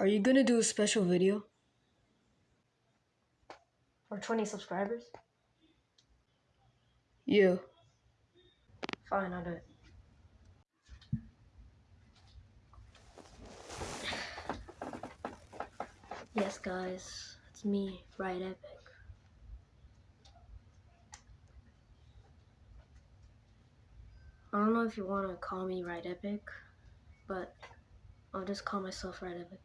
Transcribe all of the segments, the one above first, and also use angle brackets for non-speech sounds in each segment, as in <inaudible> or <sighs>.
Are you gonna do a special video? For 20 subscribers? Yeah. Fine, I'll do it. Yes, guys, it's me, Right Epic. I don't know if you want to call me Right Epic, but I'll just call myself Right Epic.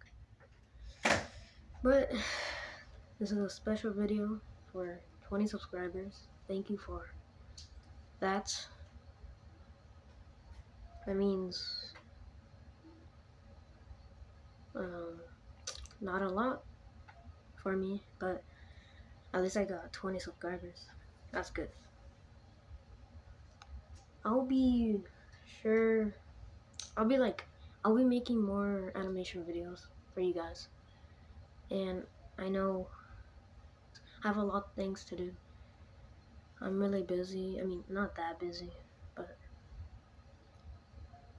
But <sighs> this is a special video for 20 subscribers. Thank you for that. That means um, not a lot for me, but at least I got 20 subscribers. That's good. I'll be sure, I'll be like, I'll be making more animation videos for you guys. And I know I have a lot of things to do. I'm really busy. I mean, not that busy, but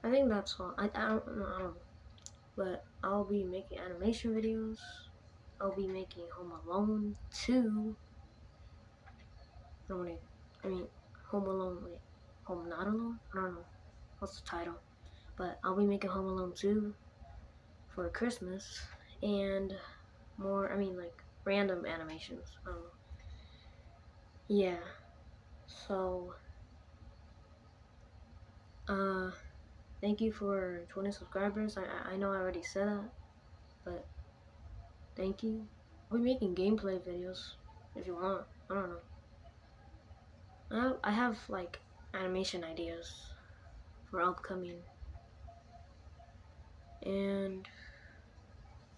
I think that's all. I, I don't know. I don't know. But I'll be making animation videos. I'll be making Home Alone 2. I mean, Home Alone, wait. Home Not Alone? I don't know. What's the title? But I'll be making Home Alone 2 for Christmas. And more, I mean, like, random animations. I. Yeah. So, uh, thank you for 20 subscribers. I, I know I already said that, but thank you. I'll be making gameplay videos if you want. I don't know. I have, I have like animation ideas for upcoming. And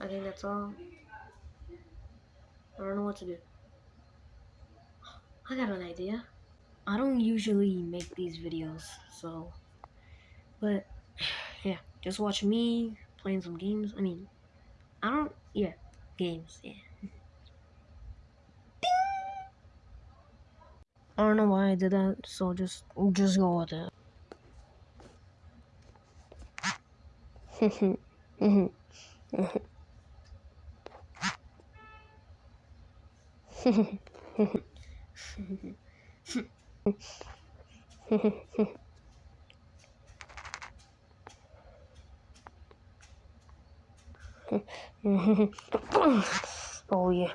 I think that's all. I don't know what to do. I got an idea. I don't usually make these videos, so, but <sighs> yeah, just watch me playing some games. I mean, I don't, yeah, games, yeah. I don't know why I did that, so just just go with it. <laughs> oh yeah.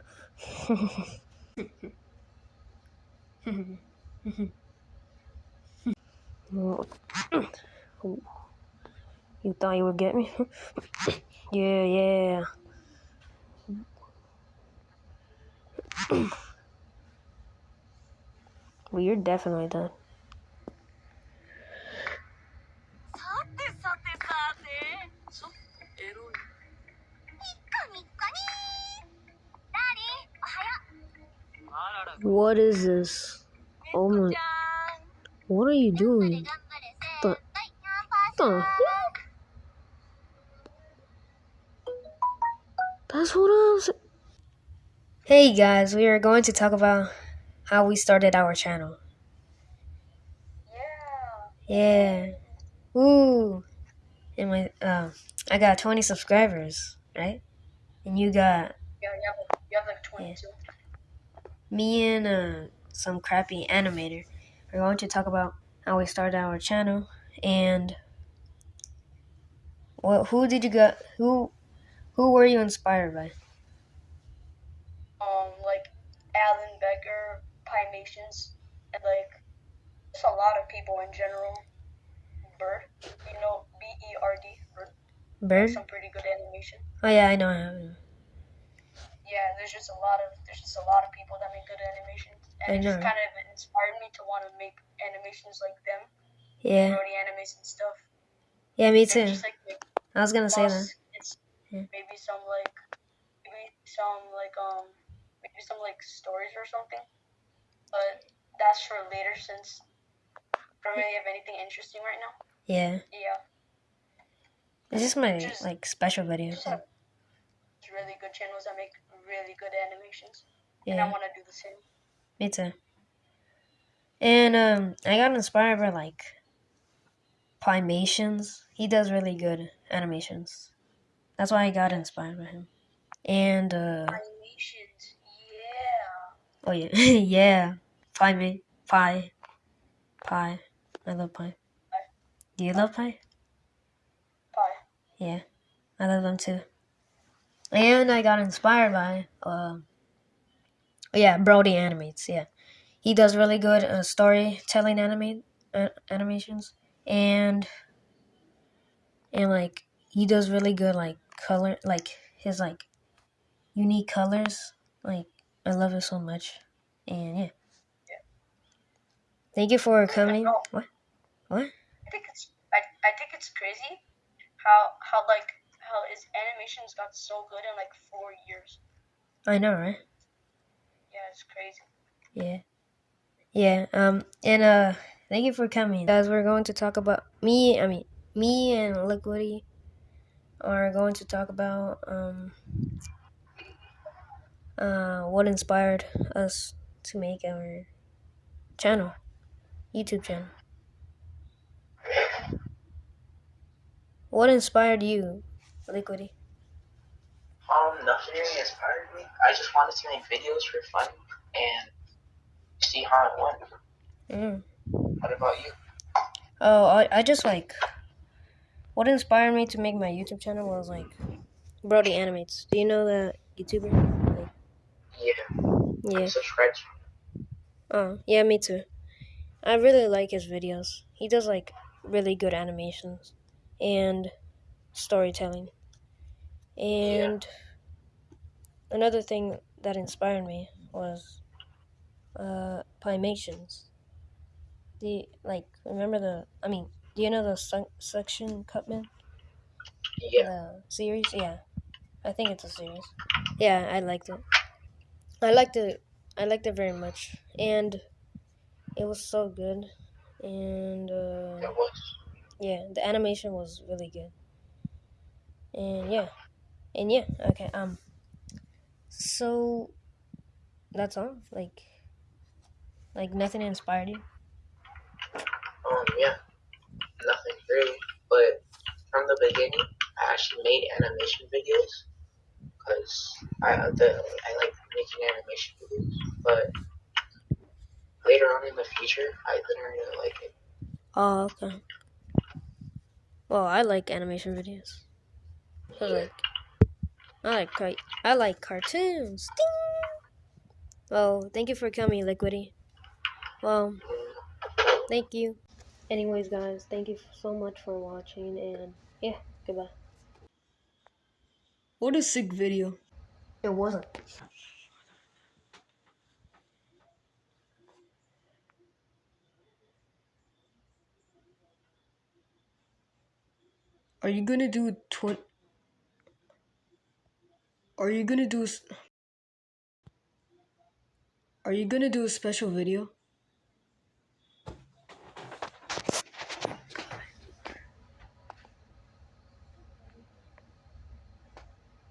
You thought you would get me? <laughs> yeah, yeah. Well, you're definitely done. What is this? Oh my. What are you doing? The, the That's what I was. Hey guys, we are going to talk about how we started our channel. Yeah. Yeah. Woo. And my uh, I got 20 subscribers, right? And you got Yeah, you have, you have like 22. me and uh, some crappy animator. We're going to talk about how we started our channel and what who did you got who who were you inspired by? Alan Becker, Pimations, and like just a lot of people in general. Bird, you know, B E R D, Bird. Bird? Some pretty good animation. Oh yeah, I know I have. Yeah, there's just a lot of there's just a lot of people that make good animations, I and it just kind of inspired me to want to make animations like them, Yeah. Brody animation stuff. Yeah, me too. Just like I was gonna say that. it's Yeah. maybe some like maybe some like um maybe some like stories or something. But that's for later since I don't really have anything interesting right now. Yeah. Yeah. It's just my Just- like special video. Have really good channels that make really good animations. And I wanna do the same. me too. And um I got inspired by like Pimations. He does really good animations. That's why I got inspired by him. And uh yeah. Oh yeah, <laughs> yeah, pie mate, pie, pie. I love pie. Do you love pie? Pie. Yeah, I love them too. And I got inspired by uh, yeah, Brody animates. Yeah, he does really good uh, storytelling animate uh, animations, and and like he does really good like color, like his like unique colors. Like I love it so much, and yeah. Thank you for coming. What? What? I think it's I, I think it's crazy how how like how his animations got so good in like four years. I know, right? Yeah, it's crazy. Yeah. Yeah. Um. And uh, thank you for coming, guys. We're going to talk about me. I mean, me and Liquidy are going to talk about um uh what inspired us to make our channel, YouTube channel. What inspired you, Liquidy? Um, nothing really inspired me. I just wanted to make videos for fun and see how it went. Mm. What about you? Oh, I, I just like what inspired me to make my YouTube channel was like Brody Animates. Do you know that YouTuber? Yeah, yeah. I'm subscribed. Oh, yeah, me too. I really like his videos. He does like really good animations and storytelling. And another thing that inspired me was uh Pimations. The like remember the I mean, do you know the sun, Suction Cup Man? Yeah, The series? Yeah. I think it's a series. Yeah, I liked it. I liked it I liked it very much. And it was so good. And uh it was. yeah, the animation was really good. And yeah. And yeah, okay, um so that's all. Like like nothing inspired you? Um, yeah, nothing really. But from the beginning, I actually made animation videos because I the, I like making animation videos. But later on in the future, I didn't really like it. Oh, okay. Well, I like animation videos. I like I like car- I like cartoons. Ding! Well, thank you for coming, Liquidy. Well, thank you. Anyways, guys, thank you so much for watching, and yeah, goodbye. What a sick video. It wasn't. Are you gonna do twenty? Are you gonna do? s- Are you gonna do a special video?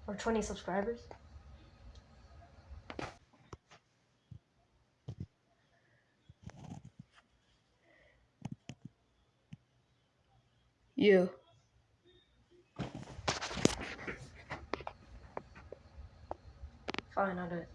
Or 20 subscribers? Yeah. Fine, I'll do it.